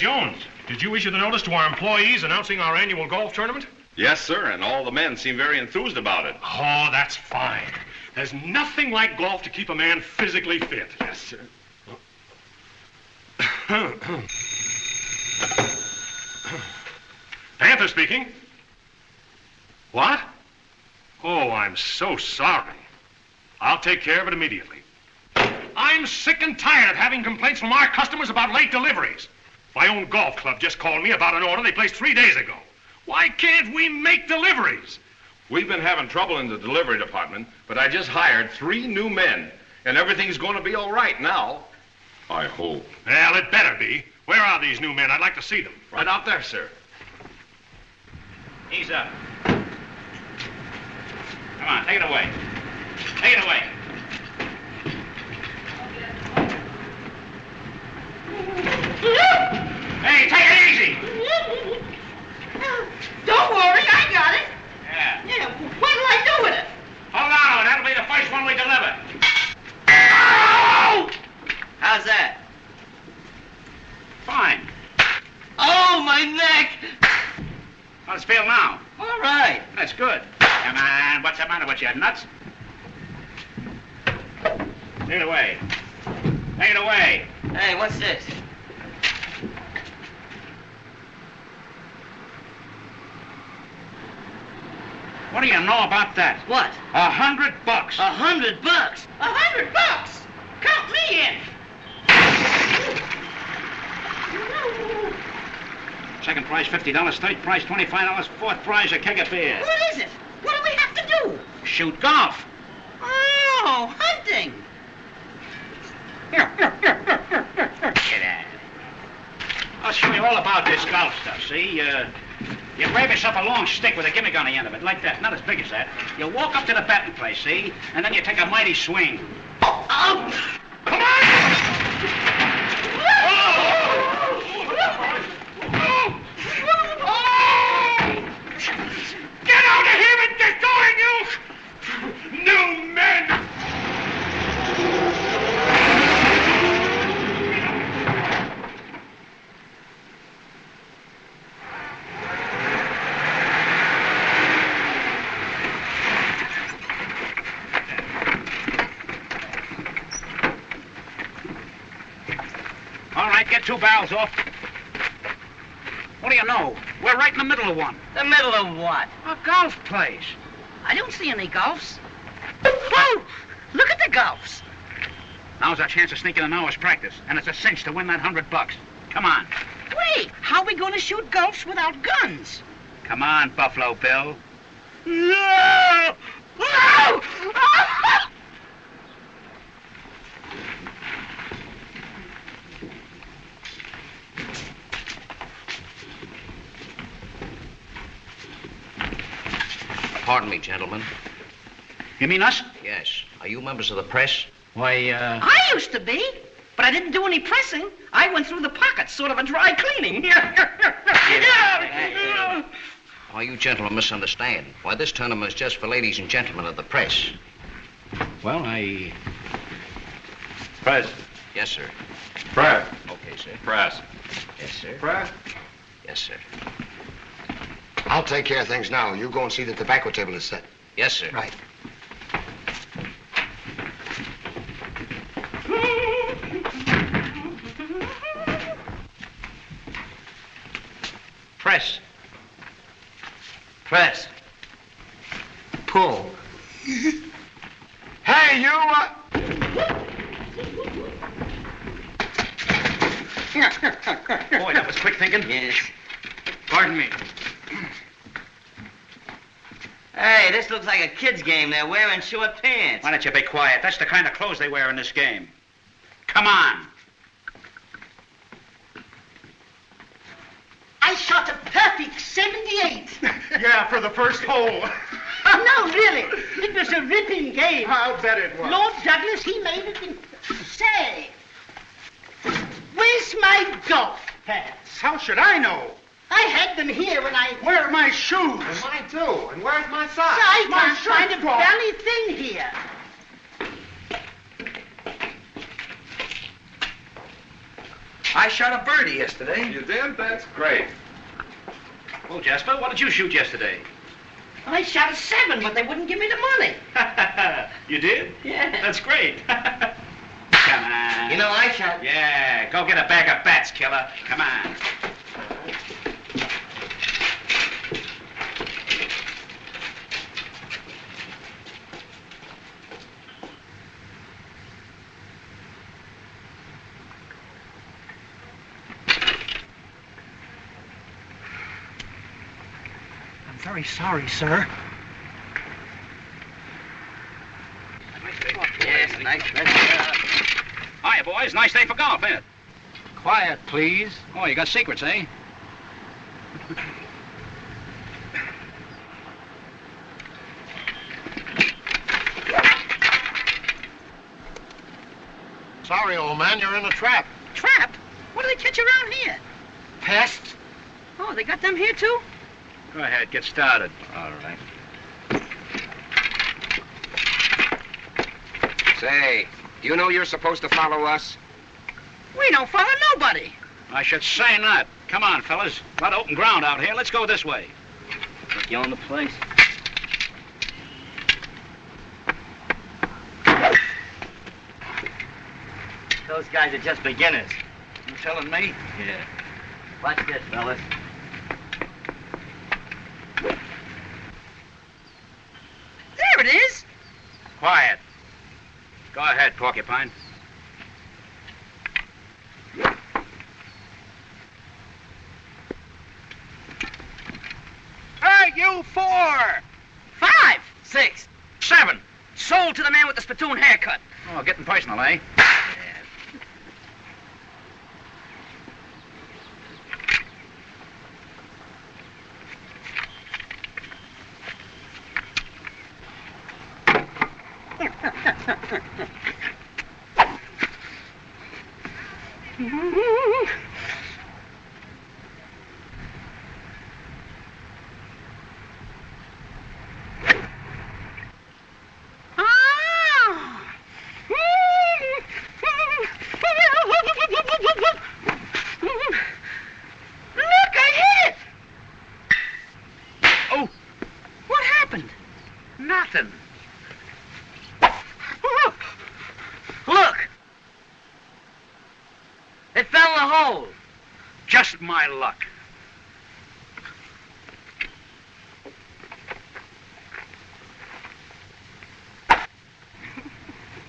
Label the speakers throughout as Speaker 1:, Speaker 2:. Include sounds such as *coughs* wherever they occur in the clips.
Speaker 1: Jones, did you issue the notice to our employees announcing our annual golf tournament?
Speaker 2: Yes, sir, and all the men seem very enthused about it.
Speaker 1: Oh, that's fine. There's nothing like golf to keep a man physically fit.
Speaker 2: Yes, sir. *coughs*
Speaker 1: Panther speaking. What? Oh, I'm so sorry. I'll take care of it immediately. I'm sick and tired of having complaints from our customers about late deliveries. My own golf club just called me about an order they placed three days ago. Why can't we make deliveries?
Speaker 2: We've been having trouble in the delivery department, but I just hired three new men, and everything's going to be all right now. I hope.
Speaker 1: Well, it better be. Where are these new men? I'd like to see them.
Speaker 2: Right out there, sir.
Speaker 3: Ease up. Come on, take it away. Take it away. *laughs* Hey, take it easy. *laughs*
Speaker 4: Don't worry, I got it.
Speaker 3: Yeah.
Speaker 4: Yeah, what'll I do with it?
Speaker 3: Hold on, that'll be the first one we deliver. Oh!
Speaker 4: How's that?
Speaker 3: Fine.
Speaker 4: Oh, my neck!
Speaker 3: How's it feel now?
Speaker 4: All right.
Speaker 3: That's good. Come on, what's the matter with you, nuts? Take it away. Take it away.
Speaker 4: Hey, what's this?
Speaker 3: What do you know about that?
Speaker 4: What?
Speaker 3: A hundred bucks.
Speaker 4: A hundred bucks. A hundred bucks? Count me in.
Speaker 3: Second prize, $50. Third prize, $25. Fourth prize, a keg of beer.
Speaker 4: What is it? What do we have to do?
Speaker 3: Shoot golf.
Speaker 4: Oh, hunting.
Speaker 3: Here, here, here, here, here, here. Get out. I'll show you all about this golf stuff, see? Uh, you grab yourself a long stick with a gimmick on the end of it, like that, not as big as that. You walk up to the batting place, see? And then you take a mighty swing.
Speaker 4: Oh,
Speaker 3: Come on!
Speaker 1: Get out of here and get going, you new men!
Speaker 3: All right, get two barrels off. What do you know? We're right in the middle of one.
Speaker 4: the middle of what?
Speaker 3: A golf place.
Speaker 4: I don't see any golfs. Whoa! Look at the golfs.
Speaker 3: Now's our chance to sneak in an hour's practice, and it's a cinch to win that hundred bucks. Come on.
Speaker 4: Wait, how are we going to shoot golfs without guns?
Speaker 3: Come on, Buffalo Bill.
Speaker 4: No! *laughs* No!
Speaker 5: Pardon me, gentlemen.
Speaker 3: You mean us?
Speaker 5: Yes. Are you members of the press?
Speaker 3: Why, uh...
Speaker 4: I used to be, but I didn't do any pressing. I went through the pockets, sort of a dry cleaning. *laughs*
Speaker 5: Why, you gentlemen misunderstand. Why, this tournament is just for ladies and gentlemen of the press.
Speaker 3: Well, I... Press.
Speaker 5: Yes, sir.
Speaker 2: Press.
Speaker 5: Okay, sir.
Speaker 2: Press.
Speaker 5: Yes, sir.
Speaker 2: Press.
Speaker 5: Yes, sir.
Speaker 6: I'll take care of things now. You go and see that the tobacco table is set.
Speaker 5: Yes, sir.
Speaker 6: Right.
Speaker 3: Press.
Speaker 6: Press. Pull. hey, you! Uh...
Speaker 3: Boy, that was quick thinking.
Speaker 4: Yes.
Speaker 3: Pardon me.
Speaker 4: Hey, this looks like a kid's game. They're wearing short pants.
Speaker 3: Why don't you be quiet? That's the kind of clothes they wear in this game. Come on.
Speaker 4: I shot a perfect 78. *laughs*
Speaker 1: Yeah, for the first hole. *laughs*
Speaker 4: no, really. It was a ripping game. *laughs*
Speaker 1: I'll bet it was.
Speaker 4: Lord Douglas, he made it in... Say, where's my golf pants?
Speaker 1: How should I know?
Speaker 4: I had them here when I...
Speaker 1: Where are my shoes?
Speaker 6: Mine too. And where's my socks?
Speaker 4: I
Speaker 1: my
Speaker 4: can't
Speaker 1: shirt
Speaker 4: find a
Speaker 1: cloth.
Speaker 4: belly thing here.
Speaker 7: I shot a birdie yesterday.
Speaker 2: You did? That's great.
Speaker 3: Well, Jasper, what did you shoot yesterday?
Speaker 4: I shot a seven, but they wouldn't give me the money. *laughs*
Speaker 3: you did?
Speaker 4: Yeah.
Speaker 3: That's great. *laughs* Come on.
Speaker 7: You know, I shot.
Speaker 3: Yeah, go get a bag of bats, killer. Come on.
Speaker 7: Very sorry, sir.
Speaker 3: Yes, nice. Hiya, boys. Nice day for golf, ain't it?
Speaker 7: Quiet, please.
Speaker 3: Oh, you got secrets, eh?
Speaker 6: Sorry, old man, you're in a trap.
Speaker 4: Trap? What do they catch around here?
Speaker 7: Pests?
Speaker 4: Oh, they got them here too?
Speaker 3: Go ahead, get started.
Speaker 5: All right. Say, do you know you're supposed to follow us?
Speaker 4: We don't follow nobody.
Speaker 3: I should say not. Come on, fellas. A lot of open ground out here. Let's go this way.
Speaker 7: You own the place? Those guys are just beginners.
Speaker 3: You telling me?
Speaker 7: Yeah. Watch this, fellas.
Speaker 4: There it is.
Speaker 3: Quiet. Go ahead, Porcupine.
Speaker 4: Hey, you four. Five. Six. Seven. Sold to the man with the spittoon haircut.
Speaker 3: Oh, getting personal, eh? *laughs*
Speaker 4: Ah. Look, I hit it.
Speaker 3: Oh.
Speaker 4: What happened?
Speaker 3: Nothing.
Speaker 4: Look. It fell in the hole.
Speaker 3: Just my luck. *laughs*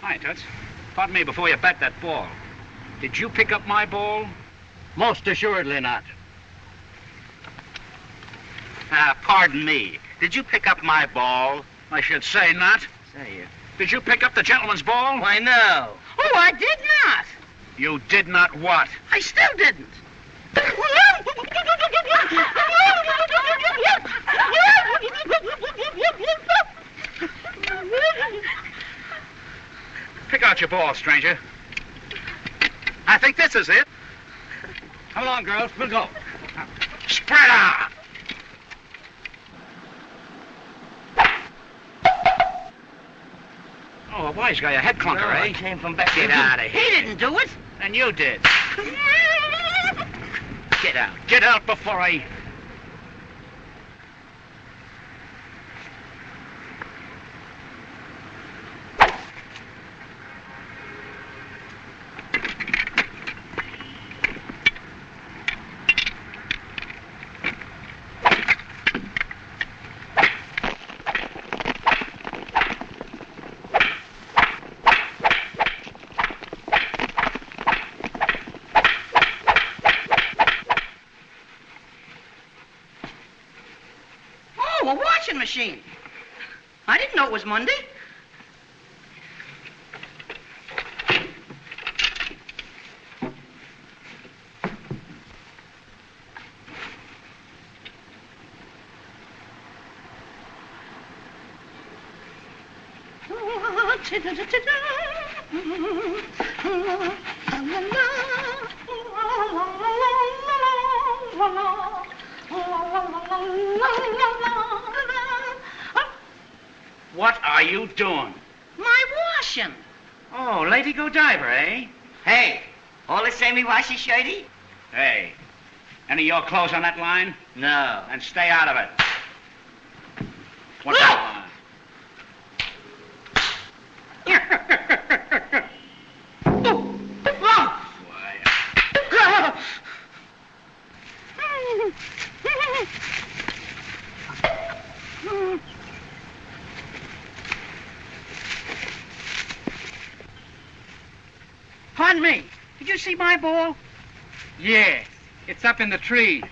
Speaker 3: Hi, Toots. Pardon me before you bat that ball. Did you pick up my ball?
Speaker 7: Most assuredly not.
Speaker 3: Ah, pardon me. Did you pick up my ball? I should say not.
Speaker 7: Say, you.
Speaker 3: Did you pick up the gentleman's ball?
Speaker 7: Why, no.
Speaker 4: Oh, I did not.
Speaker 3: You did not what?
Speaker 4: I still didn't.
Speaker 3: Pick out your ball, stranger. I think this is it. Come along, girls. We'll go. Spread out. Oh, a wise guy, a head clunker,
Speaker 7: No,
Speaker 3: eh?
Speaker 7: came from back
Speaker 3: Get out of here.
Speaker 4: He didn't do it.
Speaker 3: And you did. *laughs* Get out. Get out before I...
Speaker 4: Oh, a washing machine. I didn't know it was Monday. *laughs*
Speaker 3: What are you doing?
Speaker 4: My washing.
Speaker 3: Oh, Lady Godiva, eh?
Speaker 7: Hey,
Speaker 4: All the same, washy shirty?
Speaker 3: Hey, any of your clothes on that line?
Speaker 7: No.
Speaker 3: And stay out of it. What's that
Speaker 8: Pardon me. Did you see my ball?
Speaker 9: Yeah, it's up in the tree.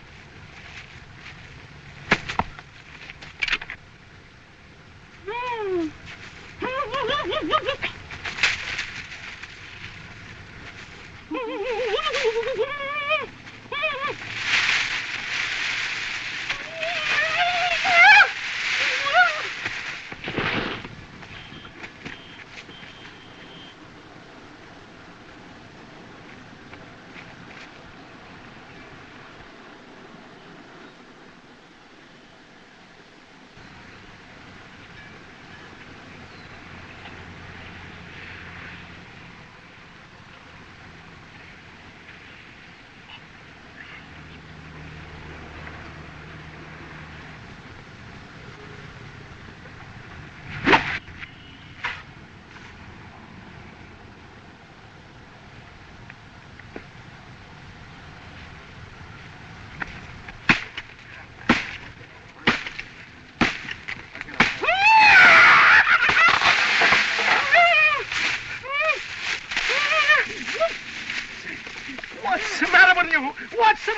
Speaker 8: What's the matter with you? What's the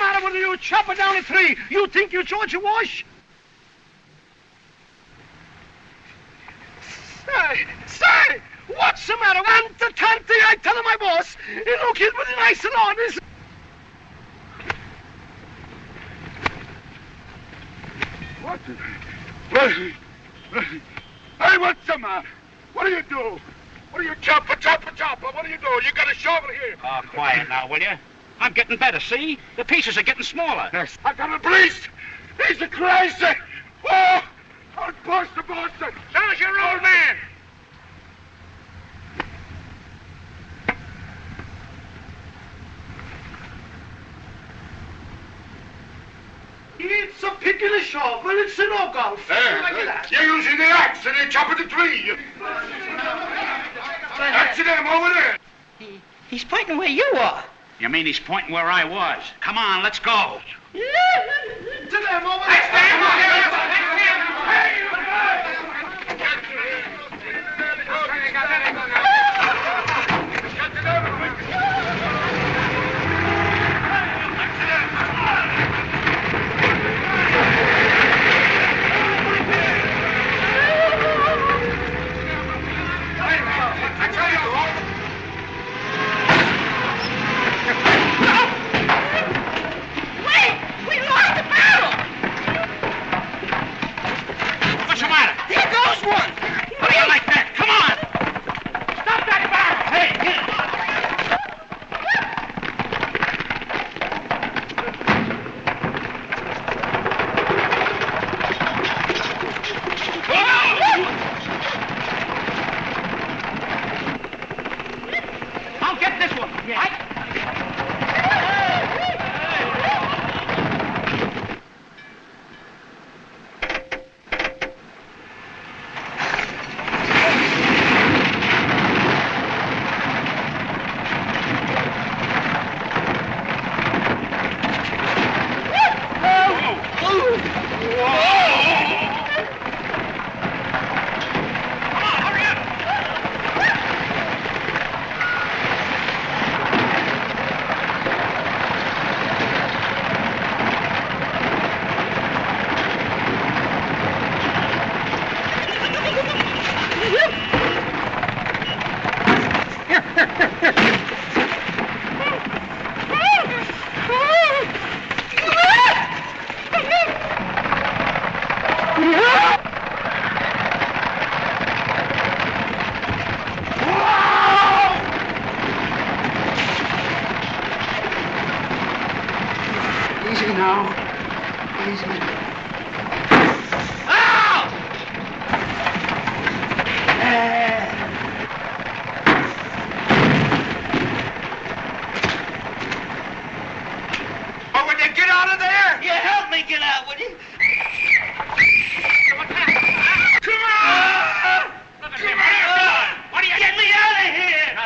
Speaker 8: Chopper down a three. You think you're George Wash? Say, say, what's the matter? And the can't I tell my boss. Look, he's pretty nice and honest. What? Hey, what's the matter? What do you do? What do you chopper, chopper, chopper? What do you do? You got a shovel here.
Speaker 3: Oh, quiet now, will you? I'm getting better, see? The pieces are getting smaller.
Speaker 8: Yes. I've got a police. He's a crazy. Oh, I'll bust the Boston. So's your old man. It's a pick and a shovel. It's an oak golf.
Speaker 6: There.
Speaker 8: Look at that.
Speaker 6: You're using the axe and you're chopping the tree. That's them over there.
Speaker 4: He, He's pointing where you are.
Speaker 3: You mean he's pointing where I was? Come on, let's go.
Speaker 8: To them over there.
Speaker 4: Wait!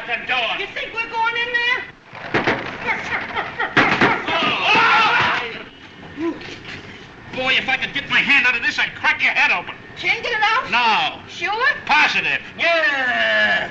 Speaker 4: the
Speaker 3: door. You think we're going in there? oh. Boy, if I
Speaker 9: could get my
Speaker 3: hand out of this, I'd crack your head open.
Speaker 4: Can't get it out?
Speaker 3: No.
Speaker 4: Sure?
Speaker 3: Positive.
Speaker 4: Yeah.